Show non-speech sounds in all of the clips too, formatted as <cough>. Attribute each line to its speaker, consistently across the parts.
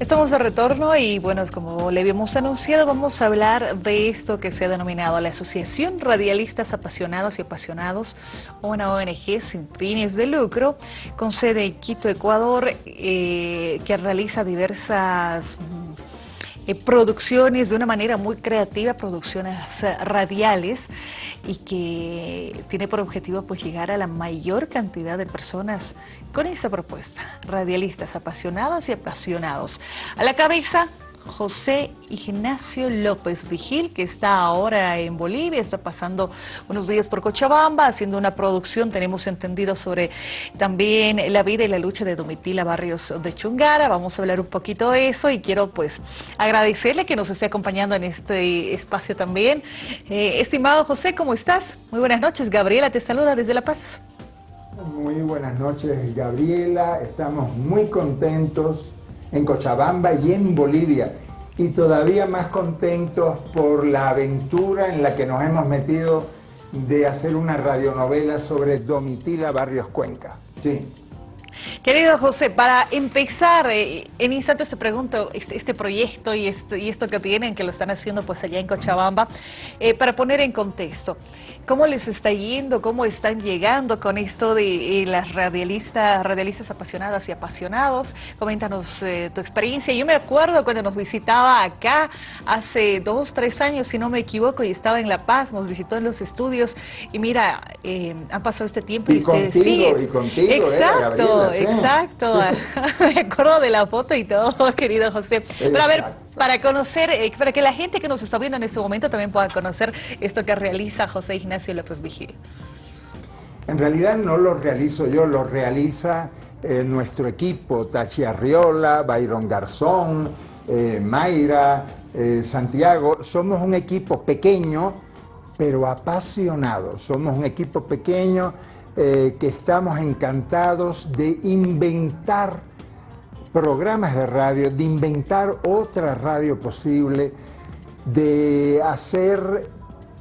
Speaker 1: Estamos de retorno y bueno, como le habíamos anunciado, vamos a hablar de esto que se ha denominado la Asociación Radialistas Apasionados y Apasionados, una ONG sin fines de lucro, con sede en Quito, Ecuador, eh, que realiza diversas eh, producciones de una manera muy creativa, producciones radiales y que tiene por objetivo pues llegar a la mayor cantidad de personas con esta propuesta, radialistas apasionados y apasionados. A la cabeza José Ignacio López Vigil, que está ahora en Bolivia, está pasando unos días por Cochabamba, haciendo una producción, tenemos entendido, sobre también la vida y la lucha de Domitila Barrios de Chungara. Vamos a hablar un poquito de eso y quiero pues agradecerle que nos esté acompañando en este espacio también. Eh, estimado José, ¿cómo estás? Muy buenas noches. Gabriela te saluda desde La Paz.
Speaker 2: Muy buenas noches, Gabriela. Estamos muy contentos en Cochabamba y en Bolivia. Y todavía más contentos por la aventura en la que nos hemos metido de hacer una radionovela sobre Domitila Barrios Cuenca. Sí.
Speaker 1: Querido José, para empezar, eh, en instantes te pregunto este, este proyecto y esto, y esto, que tienen, que lo están haciendo pues allá en Cochabamba, eh, para poner en contexto. ¿Cómo les está yendo? ¿Cómo están llegando con esto de eh, las radialistas, radialistas apasionadas y apasionados? Coméntanos eh, tu experiencia. Yo me acuerdo cuando nos visitaba acá hace dos, tres años, si no me equivoco, y estaba en La Paz, nos visitó en los estudios. Y mira, eh, han pasado este tiempo y,
Speaker 2: y ustedes contigo, Y contigo,
Speaker 1: exacto, exacto. <laughs> me acuerdo de la foto y todo, <laughs> querido José. Pero a ver, para conocer, eh, para que la gente que nos está viendo en este momento también pueda conocer esto que realiza José Ignacio López Vigil.
Speaker 2: En realidad no lo realizo yo, lo realiza eh, nuestro equipo, Tachi Arriola, Byron Garzón, eh, Mayra, Santiago. Somos un equipo pequeño, pero apasionado. Somos un equipo pequeño que estamos encantados de inventar programas de radio, de inventar otra radio posible, de hacer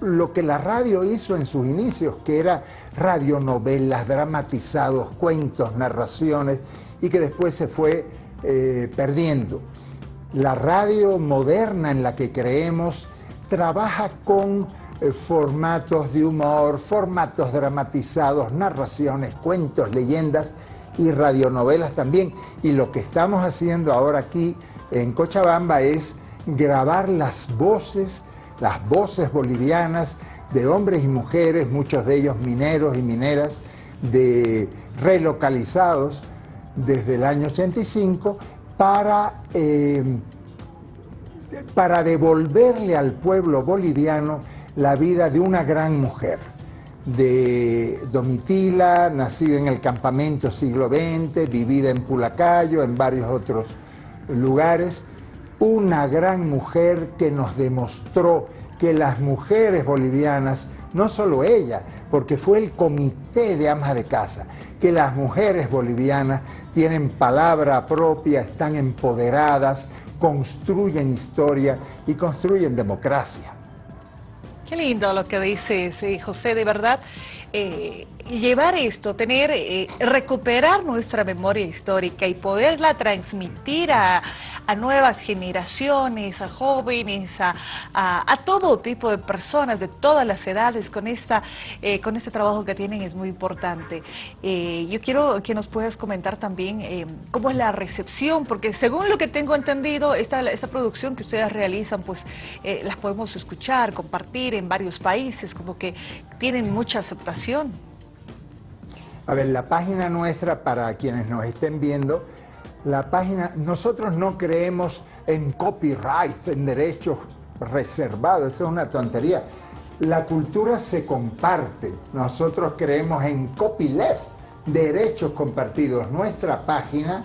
Speaker 2: lo que la radio hizo en sus inicios, que era radionovelas, dramatizados, cuentos, narraciones, y que después se fue eh, perdiendo. La radio moderna en la que creemos trabaja con eh, formatos de humor, formatos dramatizados, narraciones, cuentos, leyendas, y radionovelas también. Y lo que estamos haciendo ahora aquí en Cochabamba es grabar las voces, las voces bolivianas de hombres y mujeres, muchos de ellos mineros y mineras, de relocalizados desde el año 85, para, eh, para devolverle al pueblo boliviano la vida de una gran mujer de Domitila, nacida en el campamento siglo XX, vivida en Pulacayo, en varios otros lugares, una gran mujer que nos demostró que las mujeres bolivianas, no solo ella, porque fue el comité de amas de casa, que las mujeres bolivianas tienen palabra propia, están empoderadas, construyen historia y construyen democracia.
Speaker 1: Qué lindo lo que dice José, de verdad. Eh, llevar esto, tener, eh, recuperar nuestra memoria histórica y poderla transmitir a, nuevas generaciones, a jóvenes, a, todo tipo de personas de todas las edades con, esta, eh, con este trabajo que tienen es muy importante. Eh, yo quiero que nos puedas comentar también cómo es la recepción, porque según lo que tengo entendido, esta, esta producción que ustedes realizan, pues las podemos escuchar, compartir en varios países, como que tienen mucha aceptación.
Speaker 2: A ver, la página nuestra, para quienes nos estén viendo, la página, nosotros no creemos en copyright, en derechos reservados, eso es una tontería. La cultura se comparte, nosotros creemos en copyleft, derechos compartidos. Nuestra página,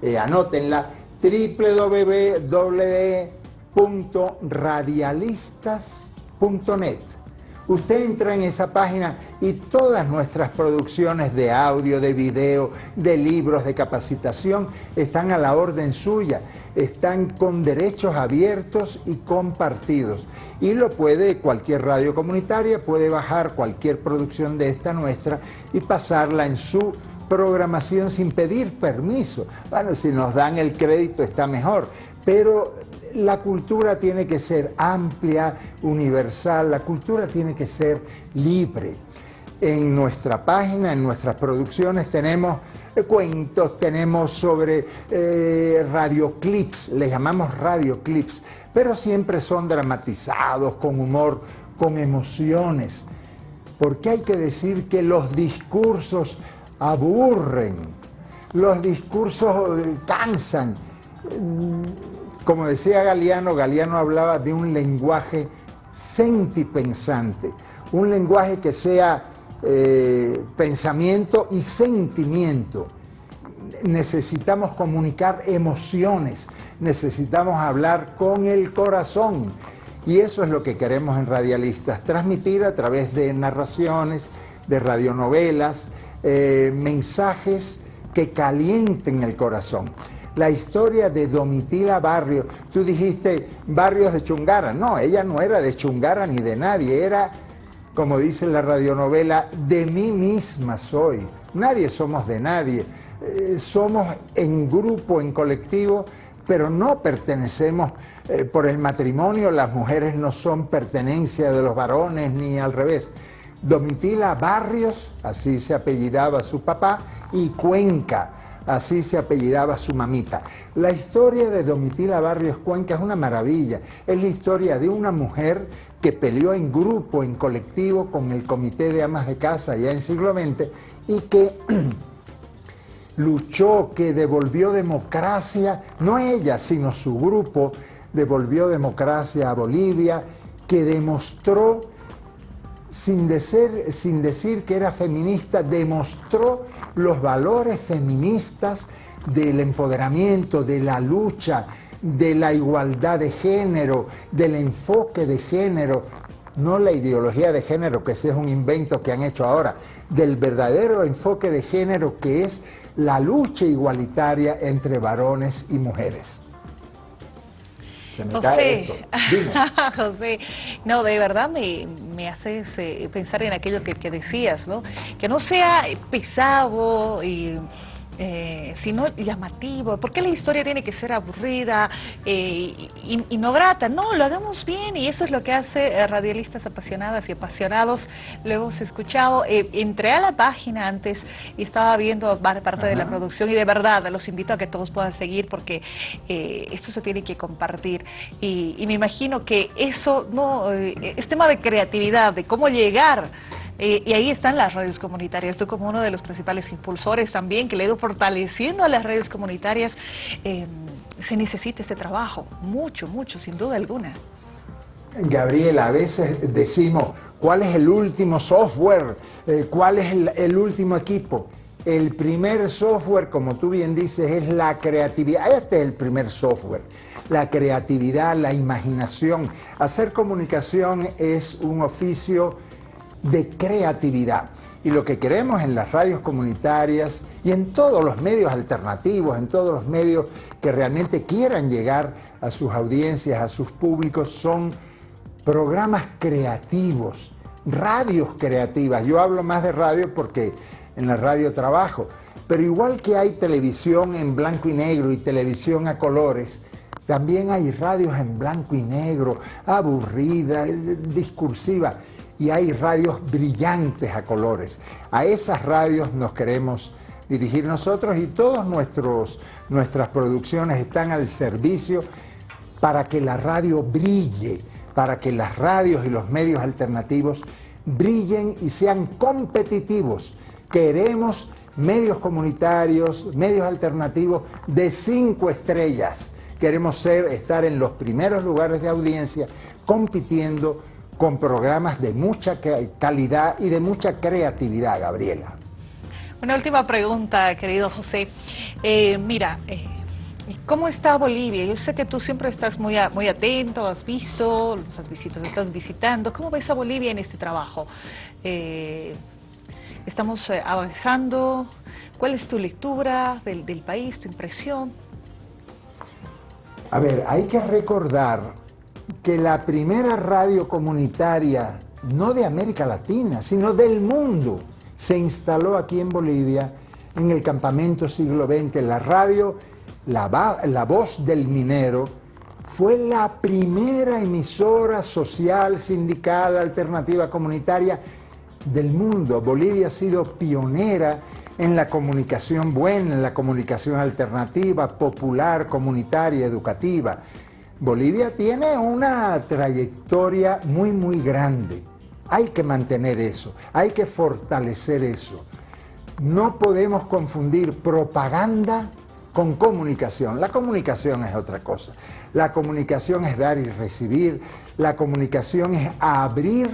Speaker 2: eh, anótenla, www.radialistas.net Usted entra en esa página y todas nuestras producciones de audio, de video, de libros, de capacitación están a la orden suya, están con derechos abiertos y compartidos. Y lo puede cualquier radio comunitaria, puede bajar cualquier producción de esta nuestra y pasarla en su programación sin pedir permiso. Bueno, si nos dan el crédito está mejor, pero la cultura tiene que ser amplia, universal, la cultura tiene que ser libre. En nuestra página, en nuestras producciones tenemos cuentos, tenemos sobre eh, radioclips, le llamamos radioclips, pero siempre son dramatizados, con humor, con emociones. Porque hay que decir que los discursos aburren, los discursos eh, cansan. Como decía Galeano, Galeano hablaba de un lenguaje sentipensante, un lenguaje que sea eh, pensamiento y sentimiento. Necesitamos comunicar emociones, necesitamos hablar con el corazón. Y eso es lo que queremos en Radialistas, transmitir a través de narraciones, de radionovelas, eh, mensajes que calienten el corazón. La historia de Domitila Barrio, tú dijiste Barrios de Chungara, no, ella no era de Chungara ni de nadie, era, como dice la radionovela, de mí misma soy. Nadie somos de nadie, eh, somos en grupo, en colectivo, pero no pertenecemos eh, por el matrimonio, las mujeres no son pertenencia de los varones ni al revés. Domitila Barrios, así se apellidaba su papá, y Cuenca, así se apellidaba su mamita. La historia de Domitila Barrios Cuenca es una maravilla. Es la historia de una mujer que peleó en grupo, en colectivo, con el Comité de Amas de Casa ya en siglo XX y que <clears throat> luchó, que devolvió democracia, no ella, sino su grupo, devolvió democracia a Bolivia, que demostró, sin decir, sin decir que era feminista, demostró los valores feministas del empoderamiento, de la lucha, de la igualdad de género, del enfoque de género, no la ideología de género, que ese es un invento que han hecho ahora, del verdadero enfoque de género que es la lucha igualitaria entre varones y mujeres.
Speaker 1: José, <laughs> José, no, de verdad me, me haces eh, pensar en aquello que, que, decías, ¿no? Que no sea pesado y eh, sino llamativo. ¿Por qué la historia tiene que ser aburrida eh, y, no grata? No, lo hagamos bien y eso es lo que hace eh, radialistas apasionadas y apasionados. Lo hemos escuchado. entré a la página antes y estaba viendo parte de la producción y de verdad los invito a que todos puedan seguir porque esto se tiene que compartir y, y me imagino que eso no es tema de creatividad, de cómo llegar eh, y ahí están las redes comunitarias. Tú como uno de los principales impulsores también, que le he ido fortaleciendo a las redes comunitarias, eh, se necesita este trabajo, mucho, mucho, sin duda alguna.
Speaker 2: Gabriela, a veces decimos, ¿cuál es el último software? Eh, ¿Cuál es el, el último equipo? El primer software, como tú bien dices, es la creatividad. Este es el primer software. La creatividad, la imaginación. Hacer comunicación es un oficio de creatividad. Y lo que queremos en las radios comunitarias y en todos los medios alternativos, en todos los medios que realmente quieran llegar a sus audiencias, a sus públicos, son programas creativos, radios creativas. Yo hablo más de radio porque en la radio trabajo, pero igual que hay televisión en blanco y negro y televisión a colores, también hay radios en blanco y negro, aburrida, discursiva y hay radios brillantes a colores. A esas radios nos queremos dirigir nosotros y todas nuestras producciones están al servicio para que la radio brille, para que las radios y los medios alternativos brillen y sean competitivos. Queremos medios comunitarios, medios alternativos de cinco estrellas. Queremos ser, estar en los primeros lugares de audiencia compitiendo con programas de mucha calidad y de mucha creatividad, Gabriela.
Speaker 1: Una última pregunta, querido José. Eh, mira, eh, ¿cómo está Bolivia? Yo sé que tú siempre estás muy, muy atento, has visto, los has visitado, estás visitando. ¿Cómo ves a Bolivia en este trabajo? Eh, estamos avanzando. ¿Cuál es tu lectura del, del país, tu impresión?
Speaker 2: A ver, hay que recordar que la primera radio comunitaria, no de América Latina, sino del mundo, se instaló aquí en Bolivia en el campamento siglo XX. La radio, la, la voz del minero, fue la primera emisora social, sindical, alternativa comunitaria del mundo. Bolivia ha sido pionera en la comunicación buena, en la comunicación alternativa, popular, comunitaria, educativa. Bolivia tiene una trayectoria muy, muy grande. Hay que mantener eso, hay que fortalecer eso. No podemos confundir propaganda con comunicación. La comunicación es otra cosa. La comunicación es dar y recibir. La comunicación es abrir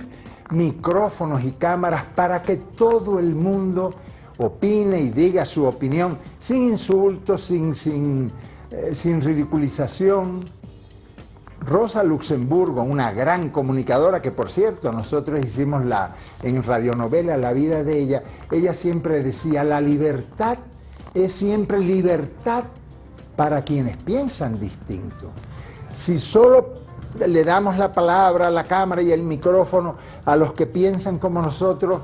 Speaker 2: micrófonos y cámaras para que todo el mundo opine y diga su opinión sin insultos, sin, sin, eh, sin ridiculización. Rosa Luxemburgo, una gran comunicadora que por cierto nosotros hicimos la, en radionovela la vida de ella, ella siempre decía la libertad es siempre libertad para quienes piensan distinto. Si solo le damos la palabra, la cámara y el micrófono a los que piensan como nosotros,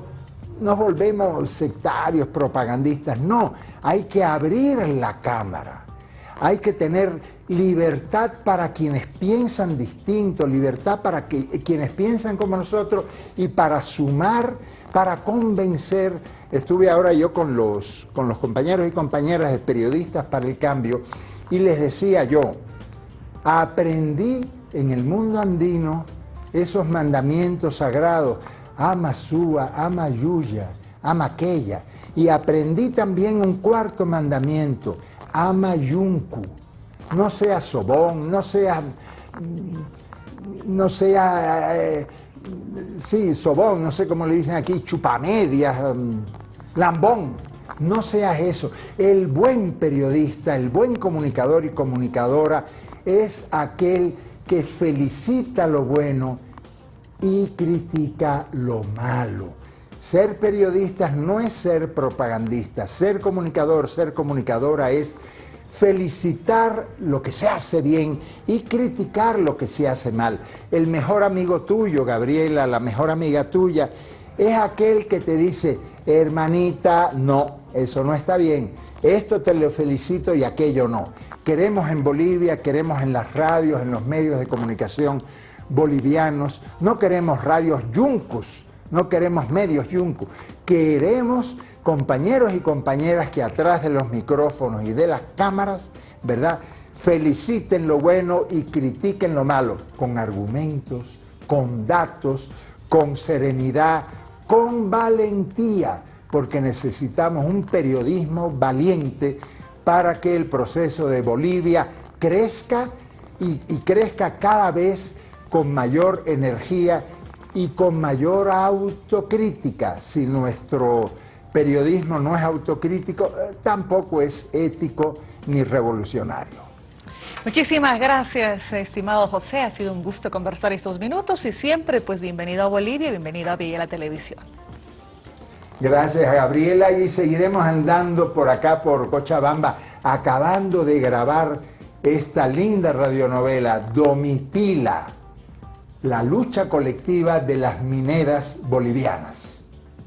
Speaker 2: nos volvemos sectarios, propagandistas. No, hay que abrir la cámara. Hay que tener libertad para quienes piensan distinto, libertad para quienes piensan como nosotros y para sumar, para convencer. Estuve ahora yo con los, con los compañeros y compañeras de periodistas para el cambio y les decía yo, aprendí en el mundo andino esos mandamientos sagrados, ama Sua, ama Yuya, ama aquella. Y aprendí también un cuarto mandamiento, ama Yunku. No sea sobón, no sea, no sea, eh, sí, sobón, no sé cómo le dicen aquí, chupamedias, mm, lambón. No seas eso. El buen periodista, el buen comunicador y comunicadora es aquel que felicita lo bueno y critica lo malo. Ser periodistas no es ser propagandistas, ser comunicador, ser comunicadora es felicitar lo que se hace bien y criticar lo que se hace mal. El mejor amigo tuyo, Gabriela, la mejor amiga tuya, es aquel que te dice, hermanita, no, eso no está bien, esto te lo felicito y aquello no. Queremos en Bolivia, queremos en las radios, en los medios de comunicación bolivianos, no queremos radios yuncus, no queremos medios yuncus, queremos compañeros y compañeras que atrás de los micrófonos y de las cámaras, ¿verdad? Feliciten lo bueno y critiquen lo malo, con argumentos, con datos, con serenidad, con valentía, porque necesitamos un periodismo valiente para que el proceso de Bolivia crezca y crezca cada vez con mayor energía y con mayor autocrítica. Si nuestro periodismo no es autocrítico, eh, tampoco es ético ni revolucionario.
Speaker 1: Muchísimas gracias, estimado José. Ha sido un gusto conversar estos minutos y siempre, pues, bienvenido a Bolivia, bienvenido a Villa la Televisión.
Speaker 2: Gracias, Gabriela, y seguiremos andando por acá, por Cochabamba, acabando de grabar esta linda radionovela, Domitila, la lucha colectiva de las mineras bolivianas.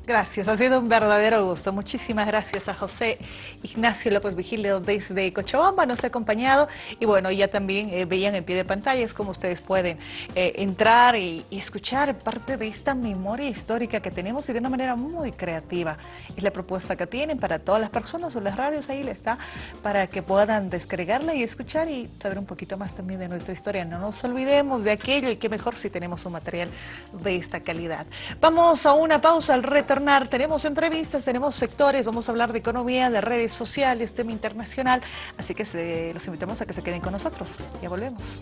Speaker 1: Gracias, ha sido un verdadero gusto. Muchísimas gracias a José Ignacio López Vigilio desde Cochabamba, nos ha acompañado y bueno, ya también eh, veían en pie de pantalla, es como ustedes pueden eh, entrar y, escuchar parte de esta memoria histórica que tenemos y de una manera muy creativa. Es la propuesta que tienen para todas las personas o las radios, ahí está, para que puedan descargarla y escuchar y saber un poquito más también de nuestra historia. No nos olvidemos de aquello y qué mejor si tenemos un material de esta calidad. Vamos a una pausa al reto tenemos entrevistas, tenemos sectores, vamos a hablar de economía, de redes sociales, tema internacional, así que los invitamos a que se queden con nosotros. Ya volvemos.